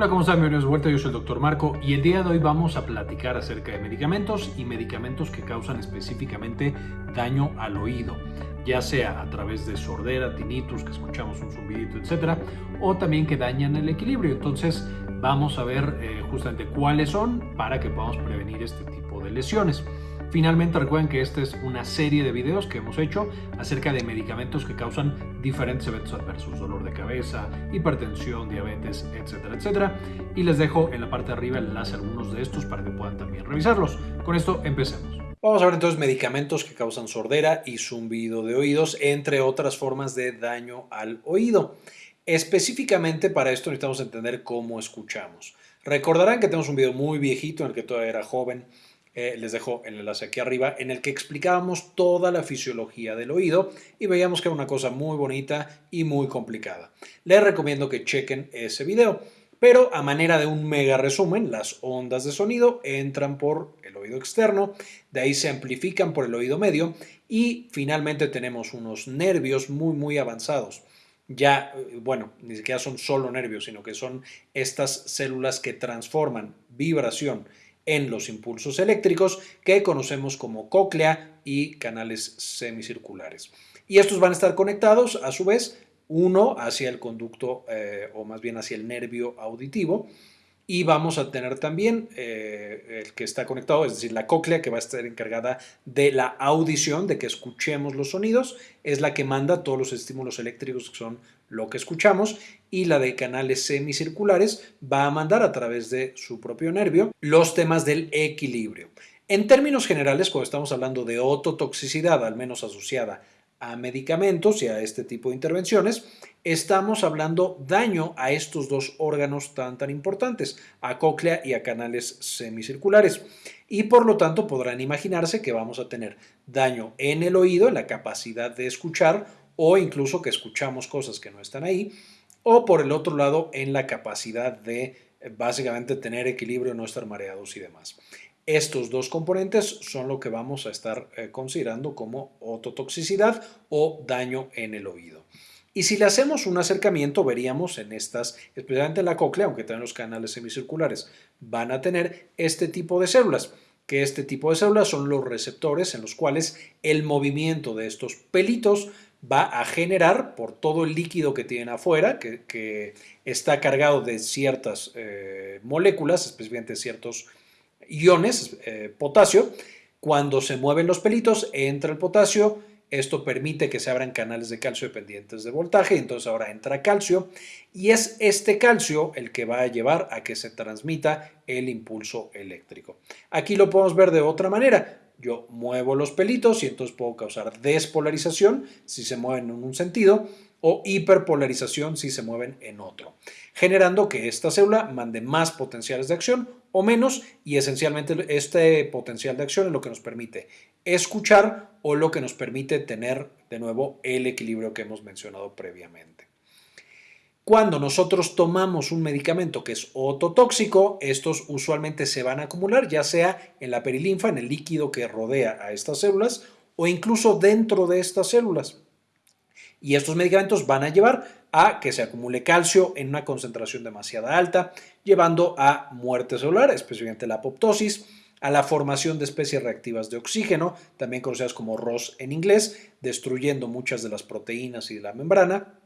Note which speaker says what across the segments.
Speaker 1: Hola, ¿cómo están? Bienvenidos de vuelta, yo soy el Dr. Marco y el día de hoy vamos a platicar acerca de medicamentos y medicamentos que causan específicamente daño al oído, ya sea a través de sordera, tinnitus, que escuchamos un zumbidito, etcétera, o también que dañan el equilibrio. Entonces, vamos a ver eh, justamente cuáles son para que podamos prevenir este tipo de lesiones. Finalmente recuerden que esta es una serie de videos que hemos hecho acerca de medicamentos que causan diferentes eventos adversos, dolor de cabeza, hipertensión, diabetes, etcétera, etcétera. Y les dejo en la parte de arriba el enlace a algunos de estos para que puedan también revisarlos. Con esto empecemos. Vamos a ver entonces medicamentos que causan sordera y zumbido de oídos, entre otras formas de daño al oído. Específicamente para esto necesitamos entender cómo escuchamos. Recordarán que tenemos un video muy viejito en el que todavía era joven eh, les dejo el enlace aquí arriba, en el que explicábamos toda la fisiología del oído y veíamos que era una cosa muy bonita y muy complicada. Les recomiendo que chequen ese video. Pero a manera de un mega resumen, las ondas de sonido entran por el oído externo, de ahí se amplifican por el oído medio y finalmente tenemos unos nervios muy muy avanzados. Ya, eh, bueno, ni siquiera son solo nervios, sino que son estas células que transforman vibración en los impulsos eléctricos que conocemos como cóclea y canales semicirculares. Y estos van a estar conectados a su vez uno hacia el conducto eh, o más bien hacia el nervio auditivo y vamos a tener también eh, el que está conectado, es decir, la cóclea que va a estar encargada de la audición, de que escuchemos los sonidos, es la que manda todos los estímulos eléctricos que son lo que escuchamos y la de canales semicirculares va a mandar a través de su propio nervio los temas del equilibrio. En términos generales, cuando estamos hablando de ototoxicidad, al menos asociada a medicamentos y a este tipo de intervenciones, estamos hablando daño a estos dos órganos tan tan importantes, a cóclea y a canales semicirculares. Y por lo tanto podrán imaginarse que vamos a tener daño en el oído, en la capacidad de escuchar o incluso que escuchamos cosas que no están ahí, o por el otro lado en la capacidad de básicamente tener equilibrio, no estar mareados y demás. Estos dos componentes son lo que vamos a estar eh, considerando como ototoxicidad o daño en el oído. Y si le hacemos un acercamiento, veríamos en estas, especialmente en la cóclea, aunque también los canales semicirculares van a tener este tipo de células, que este tipo de células son los receptores en los cuales el movimiento de estos pelitos va a generar por todo el líquido que tienen afuera, que, está cargado de ciertas eh, moléculas, especialmente ciertos iones, eh, potasio, cuando se mueven los pelitos, entra el potasio, esto permite que se abran canales de calcio dependientes de voltaje, entonces ahora entra calcio y es este calcio el que va a llevar a que se transmita el impulso eléctrico. Aquí lo podemos ver de otra manera. Yo muevo los pelitos y entonces puedo causar despolarización si se mueven en un sentido o hiperpolarización si se mueven en otro, generando que esta célula mande más potenciales de acción o menos y esencialmente este potencial de acción es lo que nos permite escuchar o lo que nos permite tener de nuevo el equilibrio que hemos mencionado previamente. Cuando nosotros tomamos un medicamento que es ototóxico, estos usualmente se van a acumular ya sea en la perilinfa, en el líquido que rodea a estas células o incluso dentro de estas células. Y estos medicamentos van a llevar a que se acumule calcio en una concentración demasiado alta, llevando a muerte celular, especialmente la apoptosis, a la formación de especies reactivas de oxígeno, también conocidas como ROS en inglés, destruyendo muchas de las proteínas y de la membrana,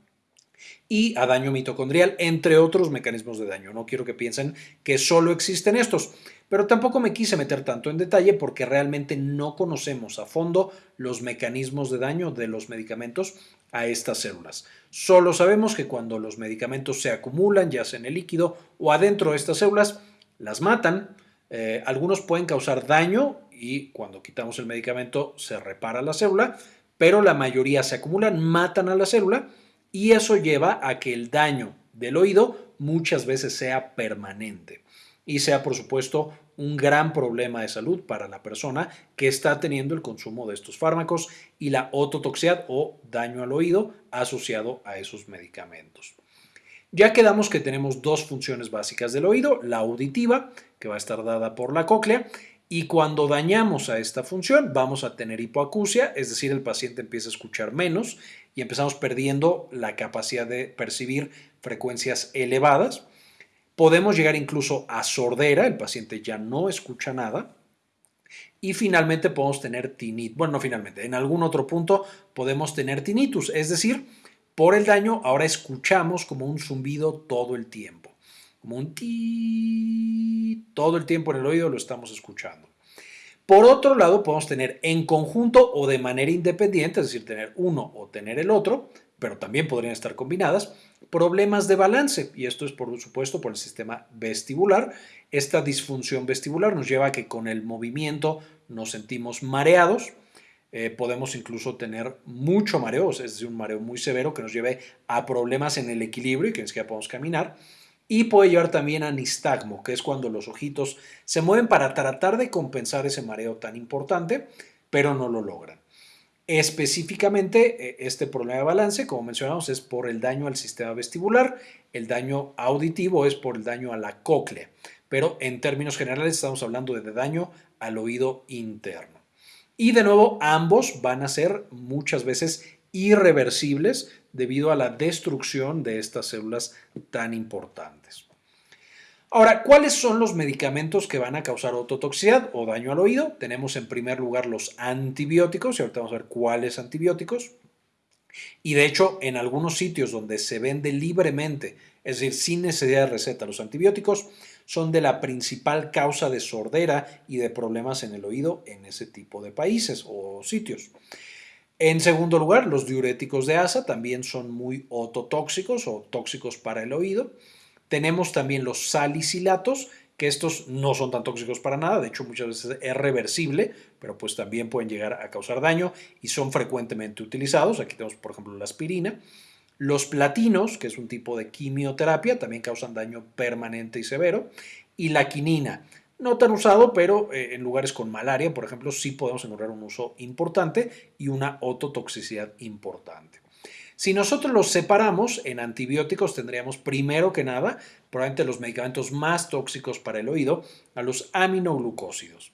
Speaker 1: y a daño mitocondrial, entre otros mecanismos de daño. No quiero que piensen que solo existen estos, pero tampoco me quise meter tanto en detalle porque realmente no conocemos a fondo los mecanismos de daño de los medicamentos a estas células. Solo sabemos que cuando los medicamentos se acumulan, ya sea en el líquido o adentro de estas células, las matan. Eh, algunos pueden causar daño y cuando quitamos el medicamento se repara la célula, pero la mayoría se acumulan, matan a la célula y eso lleva a que el daño del oído muchas veces sea permanente y sea por supuesto un gran problema de salud para la persona que está teniendo el consumo de estos fármacos y la ototoxicidad o daño al oído asociado a esos medicamentos. Ya quedamos que tenemos dos funciones básicas del oído, la auditiva, que va a estar dada por la cóclea, y cuando dañamos a esta función vamos a tener hipoacusia, es decir, el paciente empieza a escuchar menos y empezamos perdiendo la capacidad de percibir frecuencias elevadas. Podemos llegar incluso a sordera, el paciente ya no escucha nada. Y finalmente podemos tener tinnitus. Bueno, no finalmente, en algún otro punto podemos tener tinnitus, es decir, por el daño ahora escuchamos como un zumbido todo el tiempo, como todo el tiempo en el oído lo estamos escuchando. Por otro lado, podemos tener en conjunto o de manera independiente, es decir, tener uno o tener el otro, pero también podrían estar combinadas, problemas de balance. Y esto es, por supuesto, por el sistema vestibular. Esta disfunción vestibular nos lleva a que con el movimiento nos sentimos mareados. Eh, podemos incluso tener mucho mareo, es decir, un mareo muy severo que nos lleve a problemas en el equilibrio y que ni siquiera podemos caminar. Y puede llevar también a nistagmo, que es cuando los ojitos se mueven para tratar de compensar ese mareo tan importante, pero no lo logran. Específicamente, eh, este problema de balance, como mencionamos, es por el daño al sistema vestibular, el daño auditivo es por el daño a la cóclea, pero en términos generales estamos hablando de daño al oído interno. Y de nuevo, ambos van a ser muchas veces irreversibles debido a la destrucción de estas células tan importantes. Ahora, ¿cuáles son los medicamentos que van a causar ototoxicidad o daño al oído? Tenemos en primer lugar los antibióticos, y ahorita vamos a ver cuáles antibióticos. Y de hecho, en algunos sitios donde se vende libremente, es decir, sin necesidad de receta, los antibióticos son de la principal causa de sordera y de problemas en el oído en ese tipo de países o sitios. En segundo lugar, los diuréticos de asa también son muy ototóxicos o tóxicos para el oído. Tenemos también los salicilatos, que estos no son tan tóxicos para nada, de hecho muchas veces es reversible, pero pues también pueden llegar a causar daño y son frecuentemente utilizados. Aquí tenemos por ejemplo la aspirina. Los platinos, que es un tipo de quimioterapia, también causan daño permanente y severo. Y la quinina, no tan usado, pero eh, en lugares con malaria, por ejemplo, sí podemos encontrar un uso importante y una ototoxicidad importante. Si nosotros los separamos en antibióticos, tendríamos primero que nada, probablemente los medicamentos más tóxicos para el oído, a los aminoglucósidos.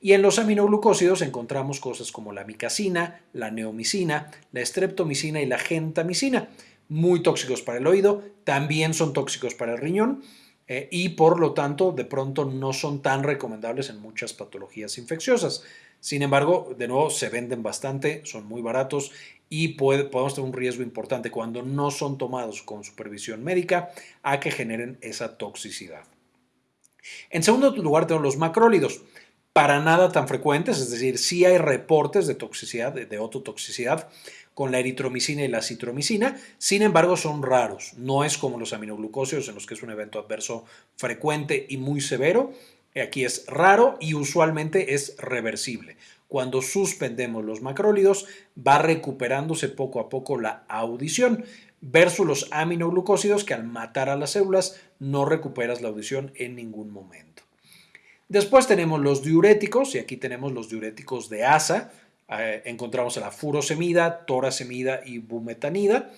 Speaker 1: Y en los aminoglucósidos encontramos cosas como la micacina, la neomicina, la estreptomicina y la gentamicina, muy tóxicos para el oído, también son tóxicos para el riñón eh, y por lo tanto de pronto no son tan recomendables en muchas patologías infecciosas. Sin embargo, de nuevo, se venden bastante, son muy baratos y podemos tener un riesgo importante cuando no son tomados con supervisión médica a que generen esa toxicidad. En segundo lugar tenemos los macrólidos, para nada tan frecuentes, es decir, sí hay reportes de toxicidad, de, ototoxicidad con la eritromicina y la citromicina, sin embargo son raros, no es como los aminoglucósidos en los que es un evento adverso frecuente y muy severo, aquí es raro y usualmente es reversible cuando suspendemos los macrólidos, va recuperándose poco a poco la audición, versus los aminoglucósidos que al matar a las células no recuperas la audición en ningún momento. Después tenemos los diuréticos, y aquí tenemos los diuréticos de asa, eh, encontramos a la furosemida, torasemida y bumetanida,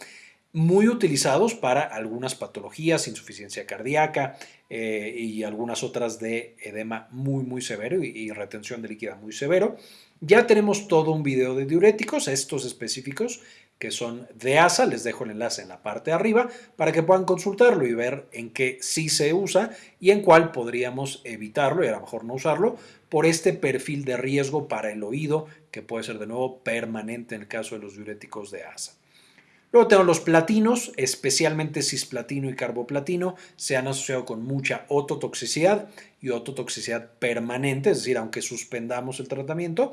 Speaker 1: muy utilizados para algunas patologías, insuficiencia cardíaca eh, y algunas otras de edema muy, muy severo y, retención de líquida muy severo. Ya tenemos todo un video de diuréticos, estos específicos que son de ASA, les dejo el enlace en la parte de arriba para que puedan consultarlo y ver en qué sí se usa y en cuál podríamos evitarlo y a lo mejor no usarlo por este perfil de riesgo para el oído que puede ser de nuevo permanente en el caso de los diuréticos de ASA. Luego tenemos los platinos, especialmente cisplatino y carboplatino, se han asociado con mucha ototoxicidad y ototoxicidad permanente, es decir, aunque suspendamos el tratamiento,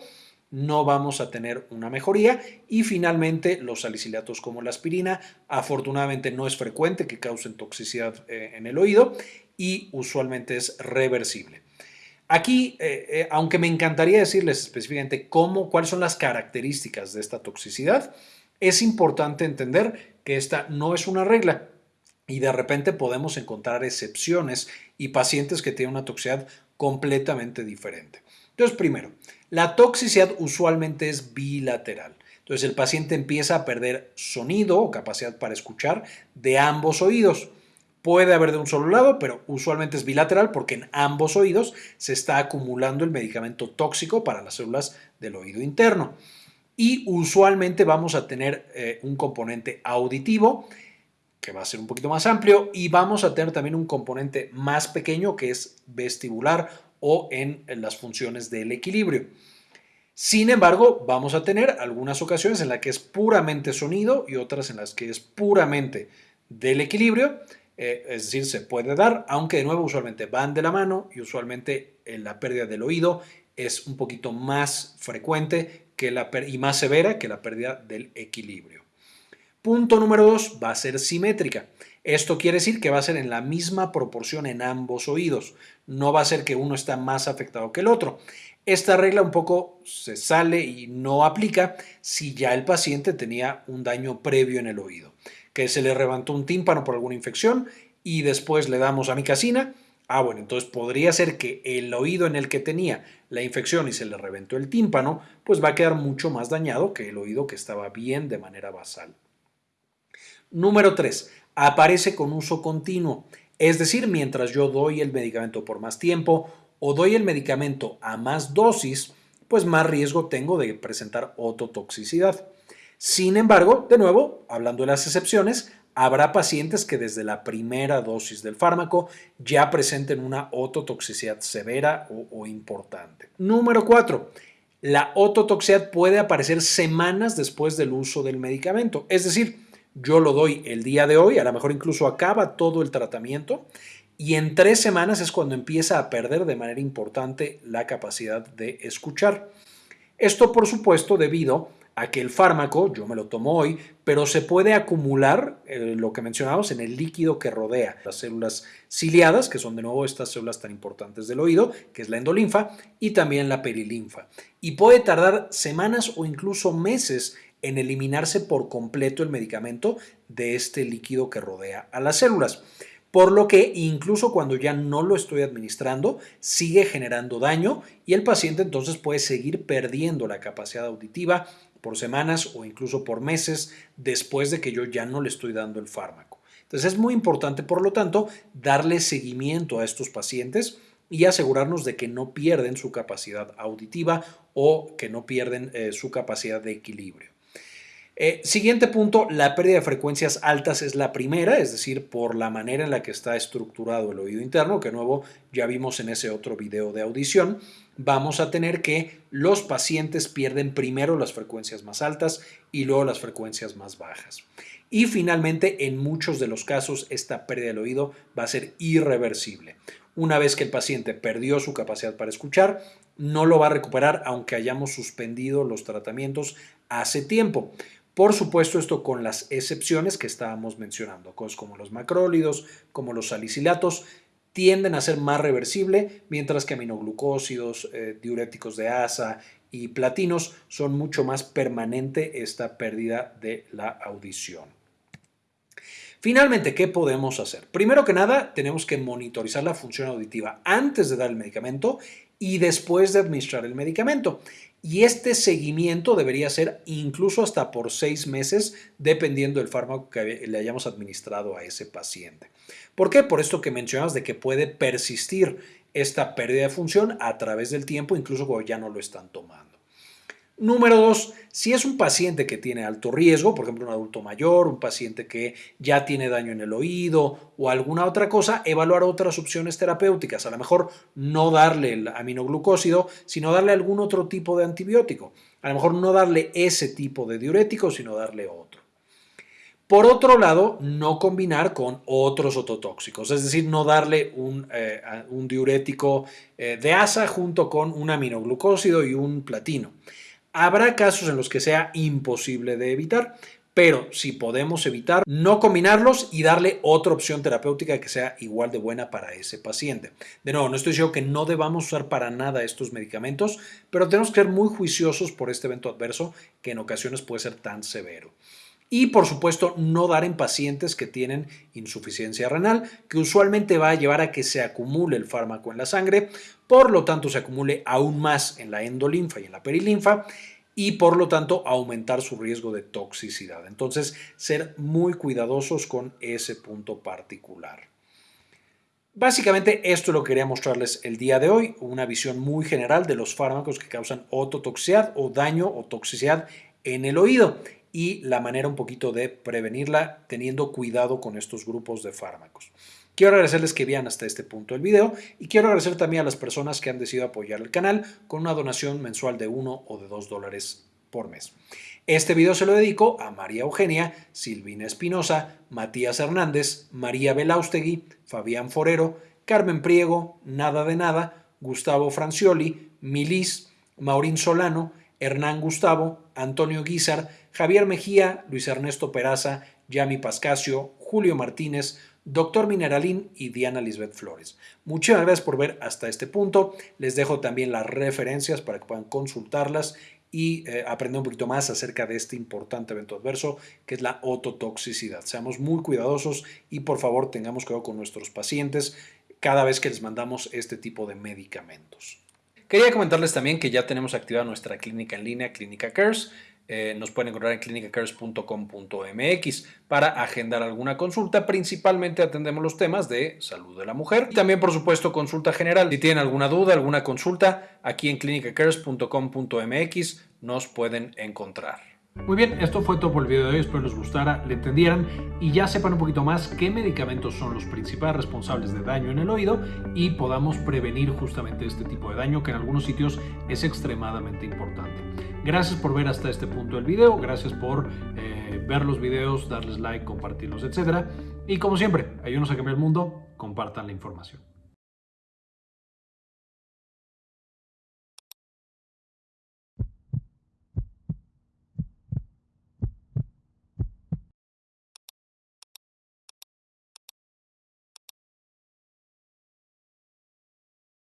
Speaker 1: no vamos a tener una mejoría. Y finalmente, los salicilatos como la aspirina, afortunadamente no es frecuente que causen toxicidad eh, en el oído y usualmente es reversible. Aquí, eh, eh, aunque me encantaría decirles específicamente cómo, cuáles son las características de esta toxicidad, es importante entender que esta no es una regla y de repente podemos encontrar excepciones y pacientes que tienen una toxicidad completamente diferente. Entonces, primero, la toxicidad usualmente es bilateral. Entonces, el paciente empieza a perder sonido o capacidad para escuchar de ambos oídos. Puede haber de un solo lado, pero usualmente es bilateral porque en ambos oídos se está acumulando el medicamento tóxico para las células del oído interno y usualmente vamos a tener eh, un componente auditivo que va a ser un poquito más amplio, y vamos a tener también un componente más pequeño que es vestibular o en, las funciones del equilibrio. Sin embargo, vamos a tener algunas ocasiones en las que es puramente sonido y otras en las que es puramente del equilibrio, eh, es decir, se puede dar, aunque de nuevo usualmente van de la mano y usualmente eh, la pérdida del oído es un poquito más frecuente que la, y más severa que la pérdida del equilibrio. Punto número dos, va a ser simétrica. Esto quiere decir que va a ser en la misma proporción en ambos oídos. No va a ser que uno está más afectado que el otro. Esta regla un poco se sale y no aplica si ya el paciente tenía un daño previo en el oído, que se le levantó un tímpano por alguna infección y después le damos amicacina. Ah, bueno, entonces podría ser que el oído en el que tenía la infección y se le reventó el tímpano, pues va a quedar mucho más dañado que el oído que estaba bien de manera basal. Número 3. Aparece con uso continuo, es decir, mientras yo doy el medicamento por más tiempo o doy el medicamento a más dosis, pues más riesgo tengo de presentar ototoxicidad. Sin embargo, de nuevo, hablando de las excepciones, habrá pacientes que desde la primera dosis del fármaco ya presenten una ototoxicidad severa o, importante. Número 4. La ototoxicidad puede aparecer semanas después del uso del medicamento, es decir, yo lo doy el día de hoy, a lo mejor incluso acaba todo el tratamiento y en tres semanas es cuando empieza a perder de manera importante la capacidad de escuchar. Esto por supuesto debido que el fármaco, yo me lo tomo hoy, pero se puede acumular, eh, lo que mencionamos, en el líquido que rodea las células ciliadas, que son de nuevo estas células tan importantes del oído, que es la endolinfa, y también la perilinfa. Y puede tardar semanas o incluso meses en eliminarse por completo el medicamento de este líquido que rodea a las células. Por lo que incluso cuando ya no lo estoy administrando, sigue generando daño y el paciente entonces puede seguir perdiendo la capacidad auditiva por semanas o incluso por meses después de que yo ya no le estoy dando el fármaco. Entonces es muy importante, por lo tanto, darle seguimiento a estos pacientes y asegurarnos de que no pierden su capacidad auditiva o que no pierden eh, su capacidad de equilibrio. Eh, siguiente punto, la pérdida de frecuencias altas es la primera, es decir, por la manera en la que está estructurado el oído interno, que nuevo ya vimos en ese otro video de audición. Vamos a tener que los pacientes pierden primero las frecuencias más altas y luego las frecuencias más bajas. Y finalmente, en muchos de los casos, esta pérdida del oído va a ser irreversible. Una vez que el paciente perdió su capacidad para escuchar, no lo va a recuperar aunque hayamos suspendido los tratamientos hace tiempo. Por supuesto, esto con las excepciones que estábamos mencionando, cosas como los macrólidos, como los salicilatos, tienden a ser más reversible, mientras que aminoglucósidos, eh, diuréticos de asa y platinos son mucho más permanente esta pérdida de la audición. Finalmente, ¿qué podemos hacer? Primero que nada, tenemos que monitorizar la función auditiva antes de dar el medicamento y después de administrar el medicamento. Y este seguimiento debería ser incluso hasta por seis meses, dependiendo del fármaco que le hayamos administrado a ese paciente. ¿Por qué? Por esto que mencionas de que puede persistir esta pérdida de función a través del tiempo, incluso cuando ya no lo están tomando. Número dos, si es un paciente que tiene alto riesgo, por ejemplo un adulto mayor, un paciente que ya tiene daño en el oído o alguna otra cosa, evaluar otras opciones terapéuticas. A lo mejor no darle el aminoglucósido, sino darle algún otro tipo de antibiótico. A lo mejor no darle ese tipo de diurético, sino darle otro. Por otro lado, no combinar con otros ototóxicos, es decir, no darle un, eh, diurético eh, de asa junto con un aminoglucósido y un platino. Habrá casos en los que sea imposible de evitar, pero si podemos evitar, no combinarlos y darle otra opción terapéutica que sea igual de buena para ese paciente. De nuevo, no estoy diciendo que no debamos usar para nada estos medicamentos, pero tenemos que ser muy juiciosos por este evento adverso que en ocasiones puede ser tan severo. Y por supuesto, no dar en pacientes que tienen insuficiencia renal, que usualmente va a llevar a que se acumule el fármaco en la sangre, por lo tanto se acumule aún más en la endolinfa y en la perilinfa y por lo tanto aumentar su riesgo de toxicidad. Entonces, ser muy cuidadosos con ese punto particular. Básicamente esto lo quería mostrarles el día de hoy, una visión muy general de los fármacos que causan ototoxicidad o daño o toxicidad en el oído y la manera un poquito de prevenirla teniendo cuidado con estos grupos de fármacos. Quiero agradecerles que vean hasta este punto el video y quiero agradecer también a las personas que han decidido apoyar el canal con una donación mensual de 1 o de 2 dólares por mes. Este video se lo dedico a María Eugenia, Silvina Espinosa, Matías Hernández, María Belaustegui, Fabián Forero, Carmen Priego, Nada de Nada, Gustavo Francioli, Milis, Maurín Solano, Hernán Gustavo, Antonio Guizar, Javier Mejía, Luis Ernesto Peraza, Yami Pascasio, Julio Martínez, Doctor Mineralín y Diana Lisbeth Flores. Muchas gracias por ver hasta este punto. Les dejo también las referencias para que puedan consultarlas y eh, aprender un poquito más acerca de este importante evento adverso que es la ototoxicidad. Seamos muy cuidadosos y por favor tengamos cuidado con nuestros pacientes cada vez que les mandamos este tipo de medicamentos. Quería comentarles también que ya tenemos activada nuestra clínica en línea, Clínica Cares. Eh, nos pueden encontrar en clinicacares.com.mx para agendar alguna consulta. Principalmente atendemos los temas de salud de la mujer y también, por supuesto, consulta general. Si tienen alguna duda, alguna consulta, aquí en clinicacares.com.mx nos pueden encontrar. Muy bien, esto fue todo por el video de hoy, espero les gustara, le entendieran y ya sepan un poquito más qué medicamentos son los principales responsables de daño en el oído y podamos prevenir justamente este tipo de daño que en algunos sitios es extremadamente importante. Gracias por ver hasta este punto del video, gracias por eh, ver los videos, darles like, compartirlos, etc. Y como siempre, ayúdenos a cambiar el mundo, compartan la información.